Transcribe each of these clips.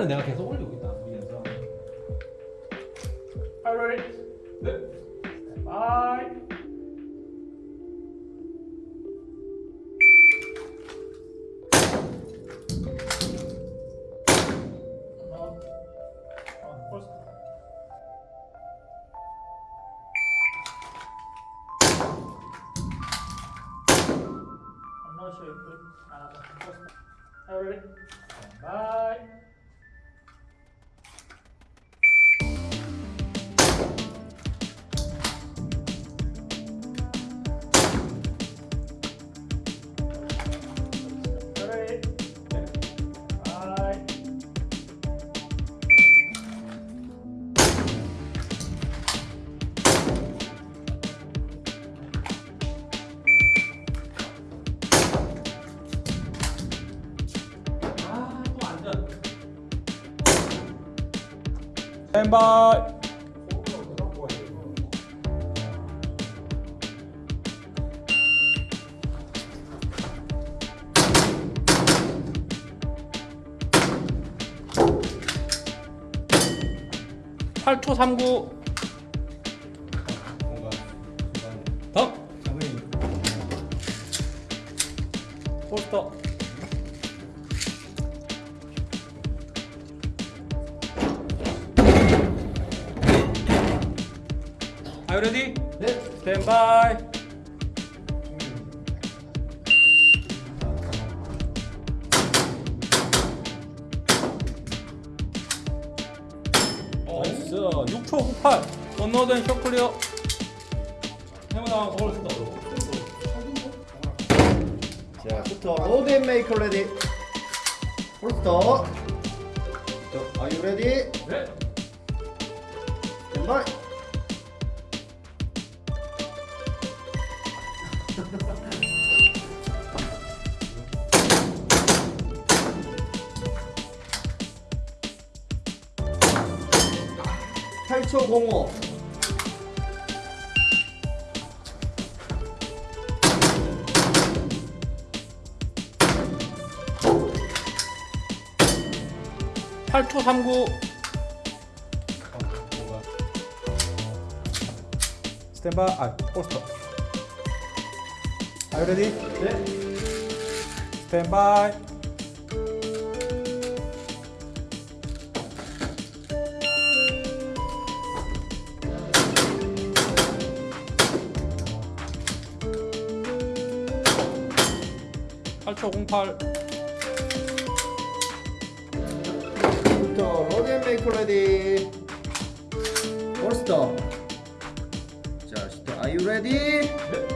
내가 계속 올리고 있다 위에서. Are you 스탠바이. 8초 39. 뭔가 더. 장면이 포스터. Are you ready? 네 Stand by. 나이스. 6초 98. 원노든 쇼클리어. 해보다 올스터. 자, 부터 로드 앤 메이커 레디. 홀스터. 자, are you ready? 네 왼발. 팔초 공오. 팔초 39. 뭔가 스탠바이. 아, 포스터. Are you ready? 네 스탠바이. 팔초 08. 부터 로드 앤 메이커 레디. 홀스터. 자, 시터 are you ready? 네.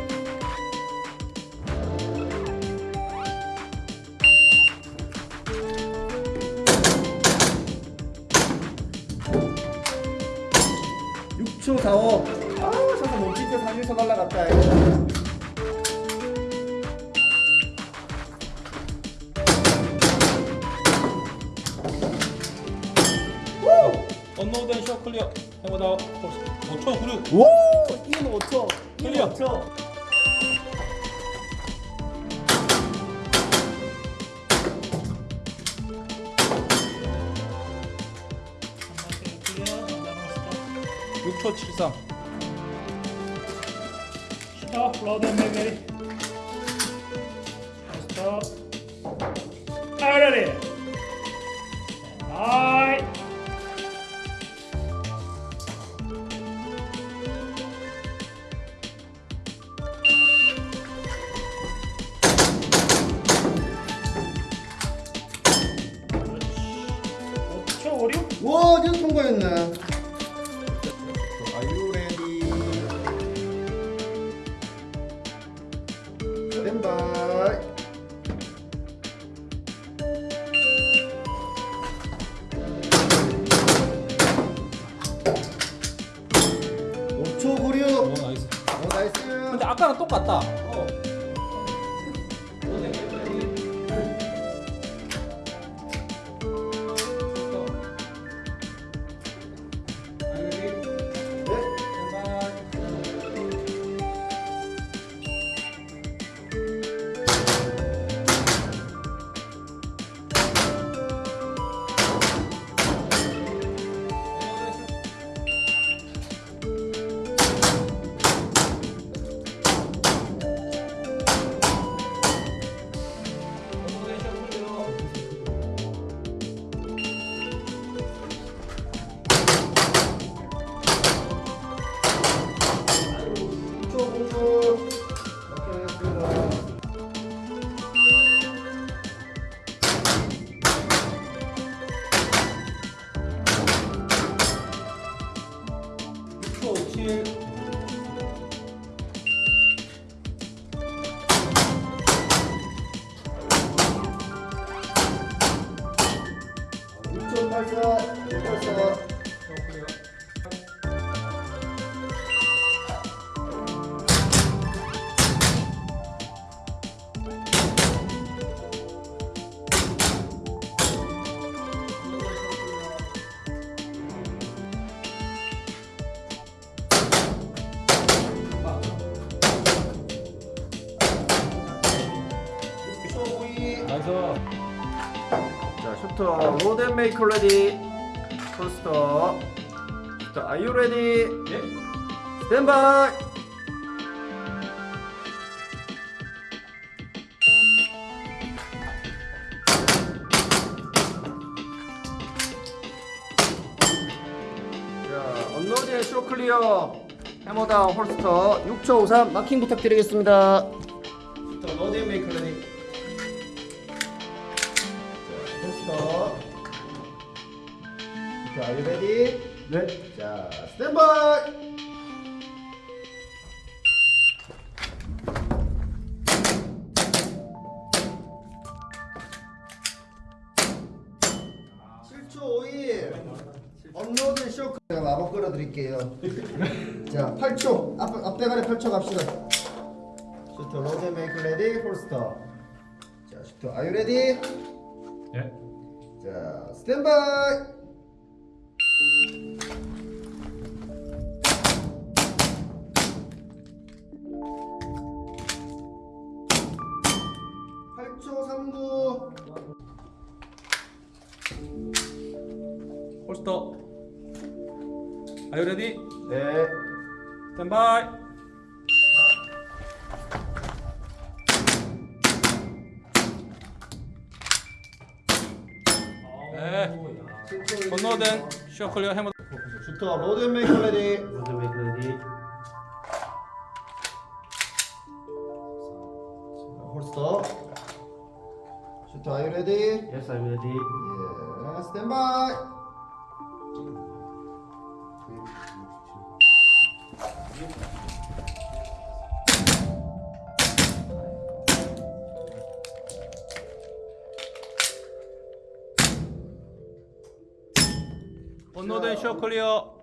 육초 45. 아, 너무 밑에 3일서 날라갔다. 쇼 클리어. 해보다 5초 96. 오! 2는 5초. 클리어. 5초. 육초 73. Stop, load and make ready. Stop. Are you ready? 스탠바이. 오초 오, 96. 나이스. 오, 나이스. 근데 아까랑 똑같다. 자, load and make ready. Holster. Shooter are you ready? 예. Stand by. 자, unload and show clear. Hammer down holster 6초 53 마킹 부탁드리겠습니다. 로드 앤 메이크 레디. 스터. 슈터 are you ready? 네. 자, 스탠바이. 칠초 5일 업로드 쇼크 제가 마법 끌어드릴게요 자 8초 앞, 앞대가리 8초 갑시다 슈터 로드 메이크 레디 홀스터 자 슈터 아유 레디 예. 자 스탠바이 팔초 3구 홀스터. Are you ready? 네 스탠바이. 네. 건너된 쇼 클리어 해머. 슈터 로드 메이크 레디 로드 메이크 레디 홀스터 슈터 아유 레디 예스 아임 레디 예 스탠 바이 건너 된쇼 클리어.